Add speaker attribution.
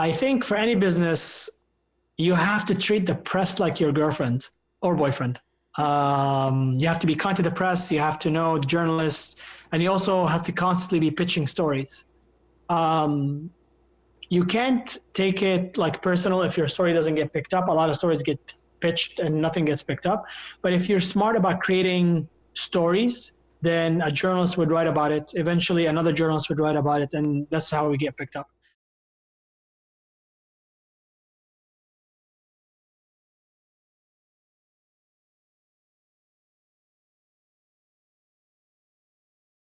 Speaker 1: I think for any business, you have to treat the press like your girlfriend or boyfriend. Um, you have to be kind to the press. You have to know the journalists, and you also have to constantly be pitching stories. Um, you can't take it like personal if your story doesn't get picked up. A lot of stories get pitched and nothing gets picked up. But if you're smart about creating stories, then a journalist would write about it. Eventually, another journalist would write about it, and that's how we get picked up.